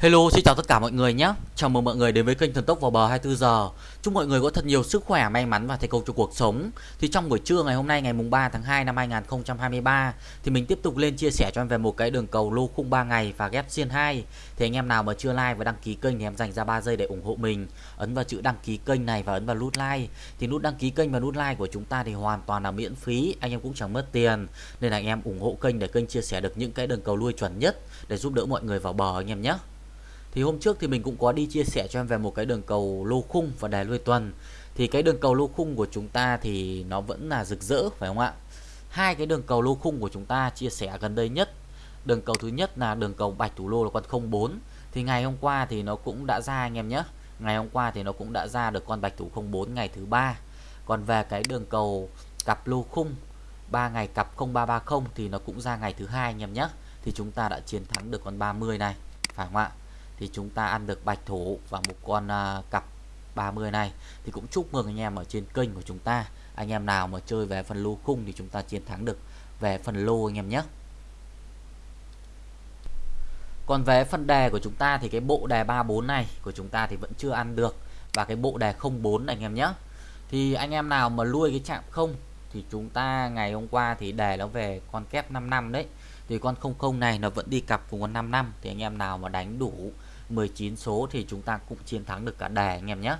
Hello, xin chào tất cả mọi người nhé. Chào mừng mọi người đến với kênh Thần Tốc vào bờ 24 giờ. Chúc mọi người có thật nhiều sức khỏe, may mắn và thành công trong cuộc sống. Thì trong buổi trưa ngày hôm nay ngày mùng 3 tháng 2 năm 2023 thì mình tiếp tục lên chia sẻ cho em về một cái đường cầu lô khung 3 ngày và ghép xiên 2. Thì anh em nào mà chưa like và đăng ký kênh thì em dành ra 3 giây để ủng hộ mình. Ấn vào chữ đăng ký kênh này và ấn vào nút like. Thì nút đăng ký kênh và nút like của chúng ta thì hoàn toàn là miễn phí, anh em cũng chẳng mất tiền. Nên là anh em ủng hộ kênh để kênh chia sẻ được những cái đường cầu lui chuẩn nhất để giúp đỡ mọi người vào bờ anh em nhé. Thì hôm trước thì mình cũng có đi chia sẻ cho em về một cái đường cầu lô khung và đài lui tuần. Thì cái đường cầu lô khung của chúng ta thì nó vẫn là rực rỡ phải không ạ? Hai cái đường cầu lô khung của chúng ta chia sẻ gần đây nhất. Đường cầu thứ nhất là đường cầu bạch thủ lô là con 04. Thì ngày hôm qua thì nó cũng đã ra anh em nhé. Ngày hôm qua thì nó cũng đã ra được con bạch thủ 04 ngày thứ ba. Còn về cái đường cầu cặp lô khung 3 ngày cặp 0330 thì nó cũng ra ngày thứ hai anh em nhé. Thì chúng ta đã chiến thắng được con 30 này, phải không ạ? Thì chúng ta ăn được bạch thủ và một con uh, cặp 30 này. Thì cũng chúc mừng anh em ở trên kênh của chúng ta. Anh em nào mà chơi về phần lô khung thì chúng ta chiến thắng được về phần lô anh em nhé. Còn về phần đề của chúng ta thì cái bộ đề 34 này của chúng ta thì vẫn chưa ăn được. Và cái bộ đề 04 này anh em nhé. Thì anh em nào mà nuôi cái chạm không thì chúng ta ngày hôm qua thì đề nó về con kép 5 năm đấy. Thì con 00 này nó vẫn đi cặp cùng con 5 năm. Thì anh em nào mà đánh đủ 19 số thì chúng ta cũng chiến thắng được cả đề anh em nhé.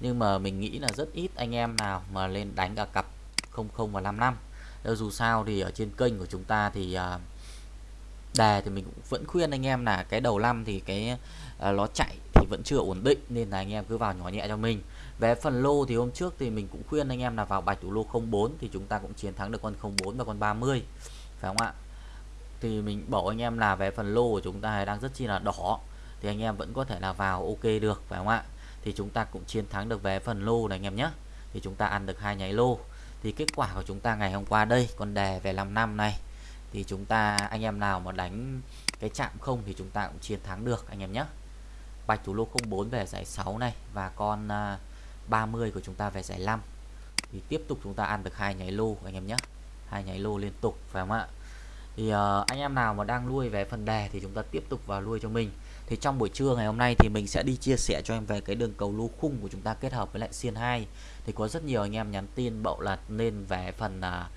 Nhưng mà mình nghĩ là rất ít anh em nào mà lên đánh cả cặp 00 và 55 Đâu ờ, dù sao thì ở trên kênh của chúng ta thì à, đề thì mình cũng vẫn khuyên anh em là cái đầu năm thì cái à, nó chạy thì vẫn chưa ổn định nên là anh em cứ vào nhỏ nhẹ cho mình. Về phần lô thì hôm trước thì mình cũng khuyên anh em là vào bạch thủ lô 04 thì chúng ta cũng chiến thắng được con 04 và con 30 phải không ạ? Thì mình bảo anh em là về phần lô của chúng ta đang rất chi là đỏ thì anh em vẫn có thể là vào ok được phải không ạ? Thì chúng ta cũng chiến thắng được về phần lô này anh em nhé. Thì chúng ta ăn được hai nháy lô. Thì kết quả của chúng ta ngày hôm qua đây con đề về 5 năm này. Thì chúng ta anh em nào mà đánh cái chạm không thì chúng ta cũng chiến thắng được anh em nhé. Bạch thủ lô 04 về giải 6 này và con à, 30 của chúng ta về giải 5 thì tiếp tục chúng ta ăn được hai nháy lô anh em nhé. Hai nháy lô liên tục phải không ạ? Thì uh, anh em nào mà đang nuôi về phần đề thì chúng ta tiếp tục vào nuôi cho mình thì trong buổi trưa ngày hôm nay thì mình sẽ đi chia sẻ cho em về cái đường cầu lô khung của chúng ta kết hợp với lại xiên 2 thì có rất nhiều anh em nhắn tin bậu là nên về phần uh,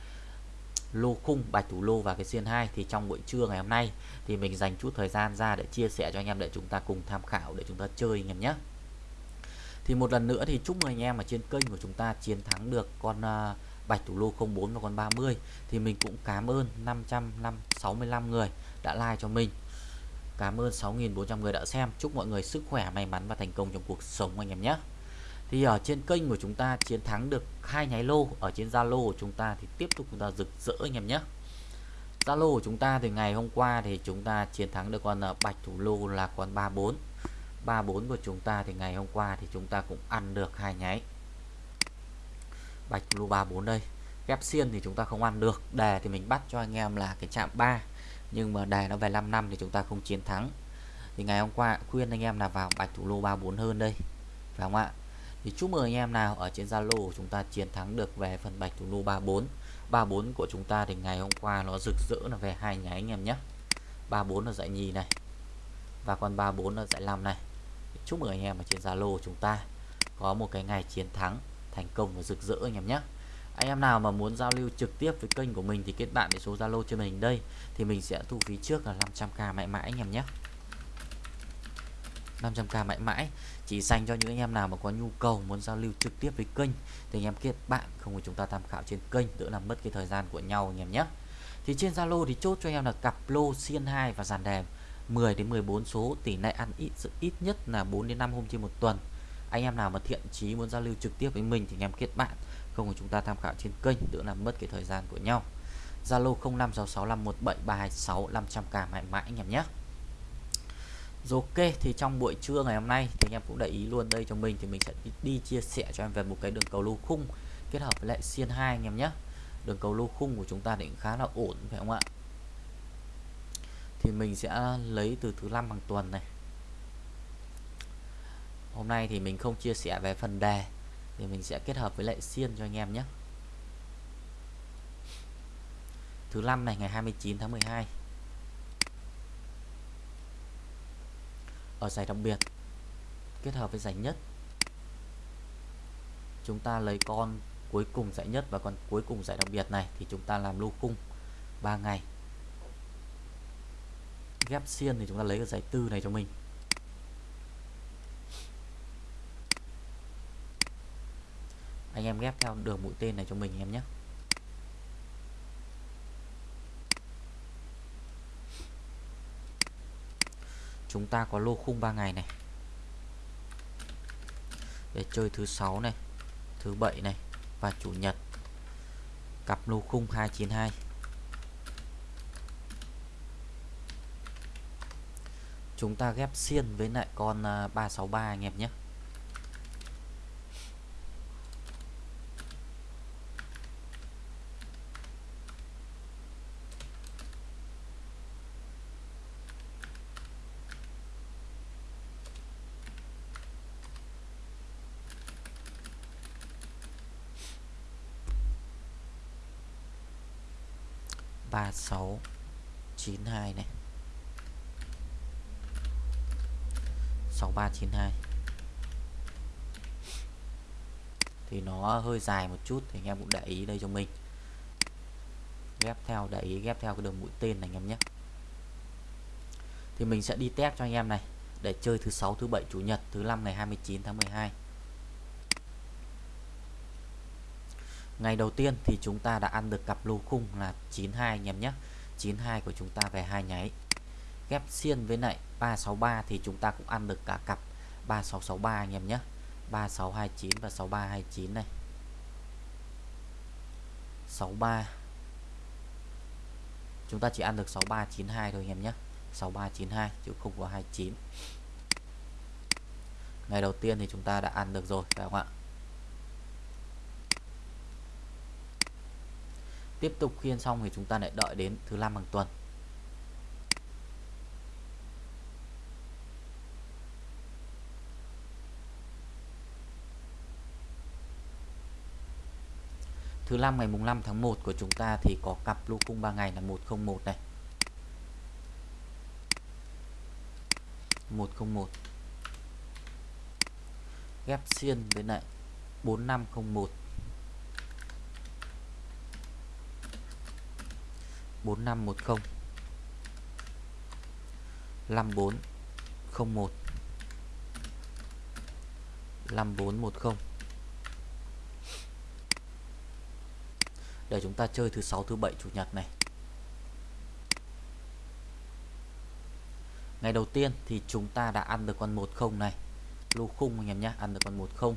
lô khung bạch thủ lô và cái xiên 2 thì trong buổi trưa ngày hôm nay thì mình dành chút thời gian ra để chia sẻ cho anh em để chúng ta cùng tham khảo để chúng ta chơi anh em nhé. Thì một lần nữa thì chúc mừng anh em ở trên kênh của chúng ta chiến thắng được con à, uh, bạch thủ lô 04 và con 30 thì mình cũng cảm ơn 565 người đã like cho mình. Cảm ơn 6.400 người đã xem. Chúc mọi người sức khỏe, may mắn và thành công trong cuộc sống anh em nhé. Thì ở trên kênh của chúng ta chiến thắng được hai nháy lô. Ở trên Zalo của chúng ta thì tiếp tục chúng ta rực rỡ anh em nhé. Zalo của chúng ta thì ngày hôm qua thì chúng ta chiến thắng được con ờ, bạch thủ lô là con 34 34 của chúng ta thì ngày hôm qua thì chúng ta cũng ăn được hai nháy. Bạch thủ lô 34 đây. Ghép xiên thì chúng ta không ăn được. Đề thì mình bắt cho anh em là cái chạm 3 nhưng mà đề nó về 5 năm thì chúng ta không chiến thắng. Thì ngày hôm qua khuyên anh em là vào bạch thủ lô 34 hơn đây. Phải không ạ? Thì chúc mừng anh em nào ở trên Zalo của chúng ta chiến thắng được về phần bạch thủ lô 34 34 của chúng ta thì ngày hôm qua nó rực rỡ là về hai nháy anh em nhé. 34 là dạy nhì này. Và con 34 là dạy 5 này. Chúc mừng anh em ở trên Zalo của chúng ta có một cái ngày chiến thắng thành công và rực rỡ anh em nhé anh em nào mà muốn giao lưu trực tiếp với kênh của mình thì kết bạn với số Zalo trên mình đây. Thì mình sẽ thu phí trước là 500k mãi mãi anh em nhé. 500k mãi mãi. Chỉ dành cho những anh em nào mà có nhu cầu muốn giao lưu trực tiếp với kênh thì anh em kết bạn, không có chúng ta tham khảo trên kênh, đỡ làm mất cái thời gian của nhau anh em nhé. Thì trên Zalo thì chốt cho anh em là cặp lô xiên 2 và dàn đèn 10 đến 14 số. Tỷ lệ ăn ít ít nhất là 4 đến 5 hôm trên một tuần anh em nào mà thiện chí muốn giao lưu trực tiếp với mình thì anh em kết bạn không thì chúng ta tham khảo trên kênh đỡ làm mất cái thời gian của nhau. Zalo 0566517326 500k mãi mãi anh em nhé. Rồi ok thì trong buổi trưa ngày hôm nay thì anh em cũng để ý luôn đây cho mình thì mình sẽ đi, đi chia sẻ cho em về một cái đường cầu lô khung kết hợp với lại xiên 2 anh em nhé. Đường cầu lô khung của chúng ta định khá là ổn phải không ạ? Thì mình sẽ lấy từ thứ năm hàng tuần này hôm nay thì mình không chia sẻ về phần đề, thì mình sẽ kết hợp với lại xiên cho anh em nhé. Thứ năm này, ngày 29 tháng 12 ở giải đặc biệt, kết hợp với giải nhất. Chúng ta lấy con cuối cùng giải nhất và con cuối cùng giải đặc biệt này thì chúng ta làm lô khung 3 ngày. Ghép xiên thì chúng ta lấy cái giải tư này cho mình. Anh em ghép theo đường mũi tên này cho mình em nhé. Chúng ta có lô khung 3 ngày này. Để chơi thứ sáu này, thứ bảy này và chủ nhật. Cặp lô khung 292 chúng ta ghép xiên với lại con à, 363 anh em nhé. Ba sáu chín hai này. 6392 thì nó hơi dài một chút thì anh em cũng để ý đây cho mình. Ghép theo, để ý ghép theo cái đường mũi tên này anh em nhé. Thì mình sẽ đi test cho anh em này. Để chơi thứ sáu, thứ bảy, chủ nhật, thứ năm ngày 29 tháng 12 ngày đầu tiên thì chúng ta đã ăn được cặp lô khung là 92 anh em nhé. 92 của chúng ta về hai nháy. Ghép xiên với lại 363 thì chúng ta cũng ăn được cả cặp 3663 anh em nhé. 3629 và 6329 này. 63 chúng ta chỉ ăn được 6392 thôi anh em nhé. 6392 chứ không có 29 ngày đầu tiên thì chúng ta đã ăn được rồi, phải không ạ? Tiếp tục khiên xong thì chúng ta lại đợi đến thứ năm hàng tuần. Thứ năm ngày mùng 5 tháng 1 của chúng ta thì có cặp lô cung 3 ngày là 101 này. 101 ghép xiên với lại 4501 4510 5401 5410 để chúng ta chơi thứ 6 thứ 7 chủ nhật này. Ngày đầu tiên thì chúng ta đã ăn được con 10 này. Lô khung anh em nhé, ăn được con 10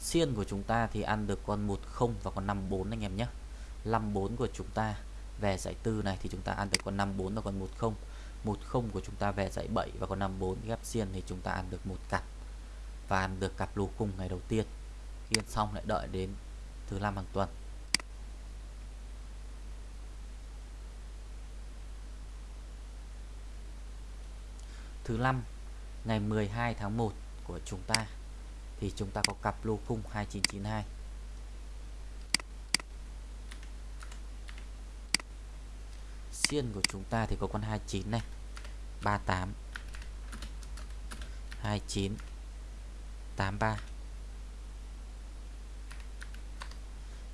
xiên của chúng ta thì ăn được con 10 và con 54 anh em nhé. 54 của chúng ta về giải tư này thì chúng ta ăn được con 54 và con 10 10 của chúng ta về giải 7 và con 54 ghép xiên thì chúng ta ăn được một cặp. Và ăn được cặp lô khung ngày đầu tiên. Khi ăn xong lại đợi đến thứ năm hàng tuần. Thứ năm, ngày 12 tháng 1 của chúng ta, thì chúng ta có cặp lô khung 2992 xiên của chúng ta thì có con 29 này. 38 29 83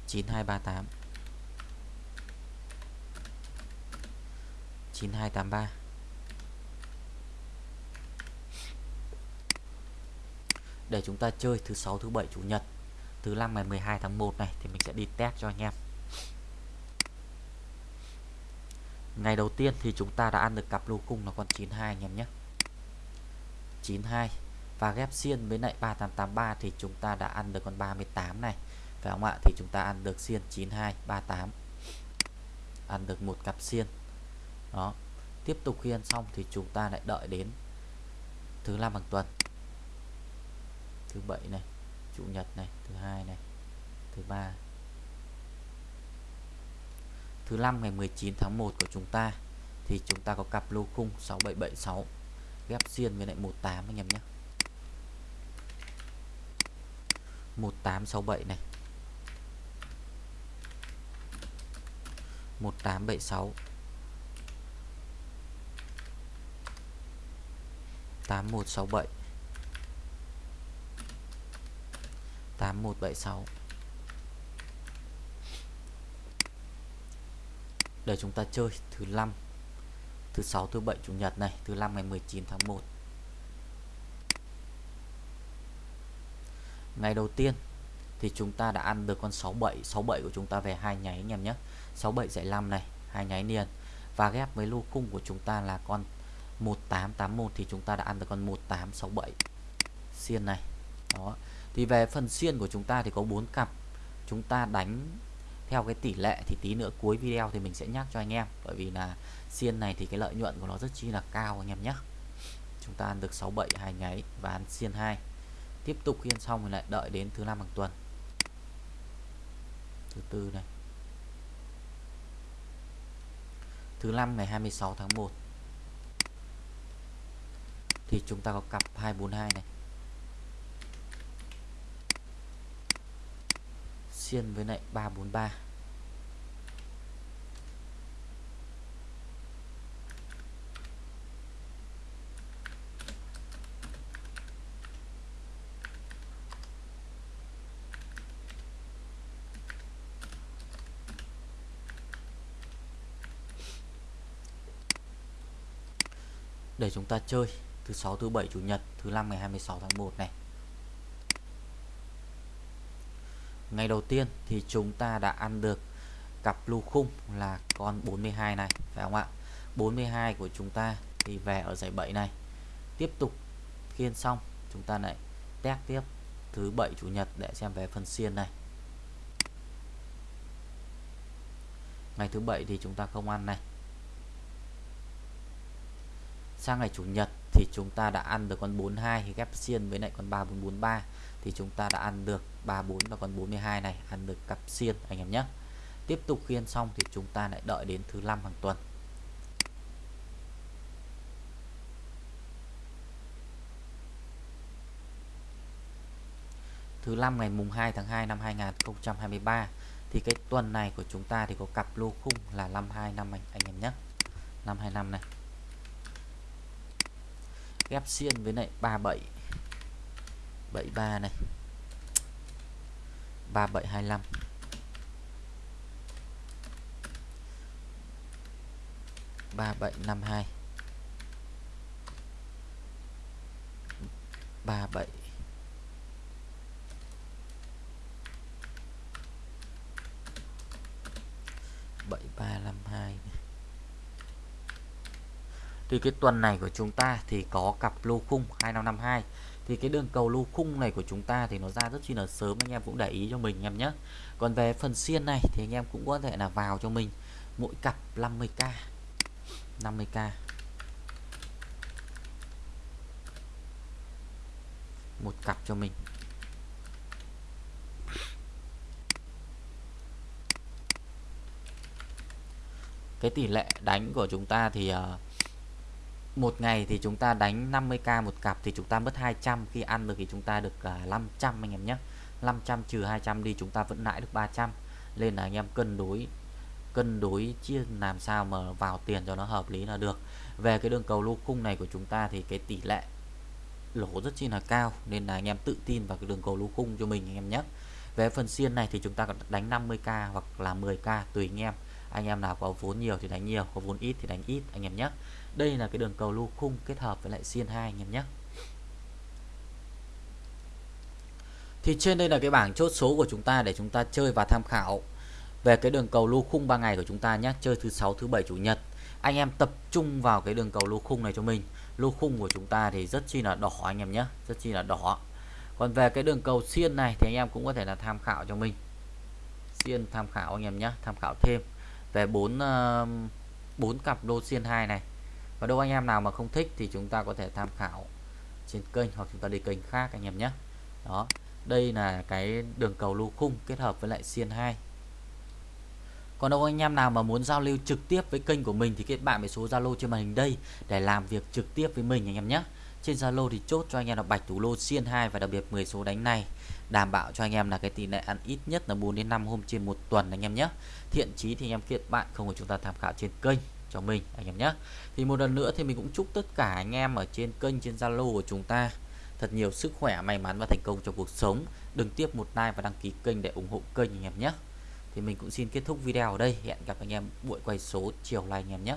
9238 9283 để chúng ta chơi thứ sáu, thứ bảy, chủ nhật, thứ năm ngày 12 tháng 1 này thì mình sẽ đi test cho anh em. Ngày đầu tiên thì chúng ta đã ăn được cặp lô cung là con 92 anh em nhé. 92 và ghép xiên với lại 3883 thì chúng ta đã ăn được con 38 này. Phải không ạ? Thì chúng ta ăn được xiên 92 38 ăn được một cặp xiên. Đó. Tiếp tục khi ăn xong thì chúng ta lại đợi đến thứ năm hàng tuần. Thứ bảy này, chủ nhật này, thứ hai này, thứ ba thứ năm ngày 19 tháng 1 của chúng ta, thì chúng ta có cặp lô khung 6776 ghép xiên với lại 18 anh em nhé. 1867 này. 1876 8167 8176 để chúng ta chơi thứ năm, thứ sáu, thứ bảy, chủ nhật này, thứ năm ngày 19 tháng 1 ngày đầu tiên thì chúng ta đã ăn được con 67 67 của chúng ta về hai nháy anh em nhé. 67 dạy 5 này, hai nháy liền. Và ghép với lô khung của chúng ta là con 1881 thì chúng ta đã ăn được con 1867 xiên này. Đó. Thì về phần xiên của chúng ta thì có bốn cặp. Chúng ta đánh theo cái tỷ lệ thì tí nữa cuối video thì mình sẽ nhắc cho anh em. Bởi vì là xiên này thì cái lợi nhuận của nó rất chi là cao anh em nhé. Chúng ta ăn được 67 hai nháy và ăn xiên 2 tiếp tục khiên xong thì lại đợi đến thứ năm hàng tuần. Thứ tư này. Thứ năm ngày 26 tháng 1 thì chúng ta có cặp 242 này. Xiên với lại 343 để chúng ta chơi thứ sáu, thứ bảy, chủ nhật, thứ năm ngày 26 tháng 1 này. Ngày đầu tiên thì chúng ta đã ăn được cặp lưu khung là con 42 này, phải không ạ? 42 của chúng ta thì về ở giải 7 này. Tiếp tục khiên xong, chúng ta lại test tiếp thứ bảy, chủ nhật để xem về phần xiên này. Ngày thứ bảy thì chúng ta không ăn này. Sang ngày chủ nhật thì chúng ta đã ăn được con 42 ghép xiên với lại con 3443 thì chúng ta đã ăn được 34 và con 42 này ăn được cặp xiên anh em nhé. Tiếp tục khi ăn xong thì chúng ta lại đợi đến thứ năm hàng tuần. Thứ năm ngày mùng 2 tháng 2 năm 2023 thì cái tuần này của chúng ta thì có cặp lô khung là 52 năm anh, anh em nhé. 525 này. Ghép xiên với lại 37 73 này. 3725 3752 37 7352 thì cái tuần này của chúng ta thì có cặp lô khung 2552 thì cái đường cầu lô khung này của chúng ta thì nó ra rất chi là sớm anh em cũng để ý cho mình em nhé. Còn về phần xiên này thì anh em cũng có thể là vào cho mình. Mỗi cặp 50k 50k một cặp cho mình. Cái tỷ lệ đánh của chúng ta thì uh, một ngày thì chúng ta đánh 50k một cặp thì chúng ta mất 200 khi ăn được thì chúng ta được à, uh, 500 anh em nhé. 500 trừ 200 đi chúng ta vẫn lãi được 300 nên là anh em cân đối cân đối chia làm sao mà vào tiền cho nó hợp lý là được. Về cái đường cầu lô khung này của chúng ta thì cái tỷ lệ lỗ rất chi là cao nên là anh em tự tin vào cái đường cầu lô khung cho mình anh em nhé. Về phần xiên này thì chúng ta đánh 50k hoặc là 10k tùy anh em. Anh em nào có vốn nhiều thì đánh nhiều có vốn ít thì đánh ít anh em nhé đây là cái đường cầu lô khung kết hợp với lại xiên 2 anh em nhé. Thì trên đây là cái bảng chốt số của chúng ta để chúng ta chơi và tham khảo về cái đường cầu lô khung 3 ngày của chúng ta nhé. Chơi thứ sáu, thứ bảy, chủ nhật. Anh em tập trung vào cái đường cầu lô khung này cho mình. Lô khung của chúng ta thì rất chi là đỏ anh em nhé, rất chi là đỏ. Còn về cái đường cầu xiên này thì anh em cũng có thể là tham khảo cho mình. Xiên tham khảo anh em nhé, tham khảo thêm về bốn bốn cặp lô xiên 2 này và đâu anh em nào mà không thích thì chúng ta có thể tham khảo trên kênh hoặc chúng ta đi kênh khác anh em nhé. Đó, đây là cái đường cầu lô khung kết hợp với lại xiên 2 còn đâu anh em nào mà muốn giao lưu trực tiếp với kênh của mình thì kết bạn với số Zalo trên màn hình đây để làm việc trực tiếp với mình anh em nhé. Trên Zalo thì chốt cho anh em là bạch thủ lô xiên 2 và đặc biệt 10 số đánh này, đảm bảo cho anh em là cái tỷ lệ ăn ít nhất là 4 đến 5 hôm trên một tuần anh em nhé. Thiện chí thì anh em kết bạn, không của chúng ta tham khảo trên kênh cho mình, anh em nhé. Thì một lần nữa thì mình cũng chúc tất cả anh em ở trên kênh, trên Zalo của chúng ta thật nhiều sức khỏe, may mắn và thành công trong cuộc sống. Đừng tiếp một like và đăng ký kênh để ủng hộ kênh anh em nhé. Thì mình cũng xin kết thúc video ở đây. Hẹn gặp anh em buổi quay số chiều nay anh em nhé.